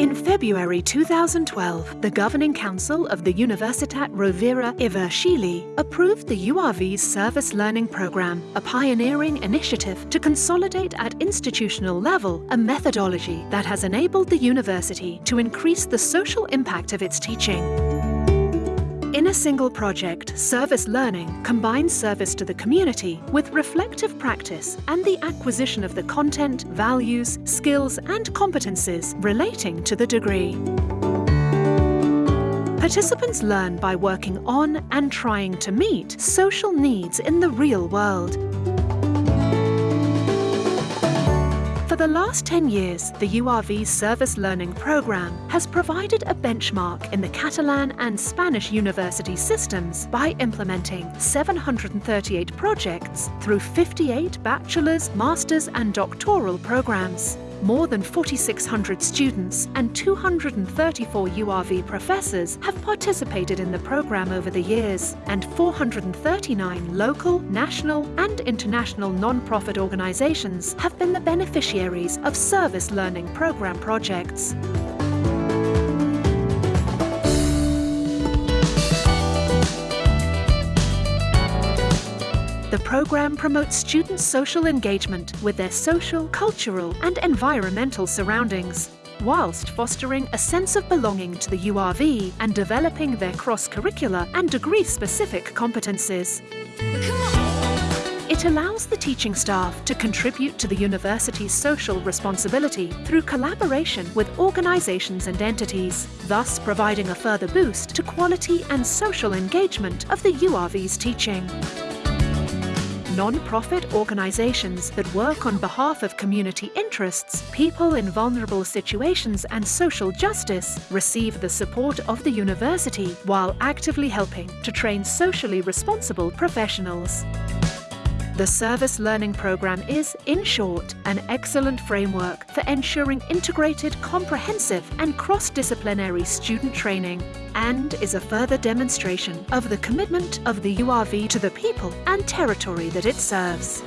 February 2012, the Governing Council of the Universitat Rovira i Virgili approved the URV's Service Learning Programme, a pioneering initiative to consolidate at institutional level a methodology that has enabled the university to increase the social impact of its teaching. In a single project, Service Learning combines service to the community with reflective practice and the acquisition of the content, values, skills and competences relating to the degree. Participants learn by working on and trying to meet social needs in the real world. The last 10 years, the URV Service Learning Programme has provided a benchmark in the Catalan and Spanish university systems by implementing 738 projects through 58 bachelor's, master's and doctoral programmes. More than 4,600 students and 234 URV professors have participated in the programme over the years, and 439 local, national and international non-profit organisations have been the beneficiaries of service learning programme projects. The programme promotes students' social engagement with their social, cultural and environmental surroundings, whilst fostering a sense of belonging to the URV and developing their cross-curricular and degree-specific competences. It allows the teaching staff to contribute to the university's social responsibility through collaboration with organisations and entities, thus providing a further boost to quality and social engagement of the URV's teaching non-profit organisations that work on behalf of community interests, people in vulnerable situations and social justice receive the support of the university while actively helping to train socially responsible professionals. The Service Learning Programme is, in short, an excellent framework for ensuring integrated, comprehensive and cross-disciplinary student training and is a further demonstration of the commitment of the URV to the people and territory that it serves.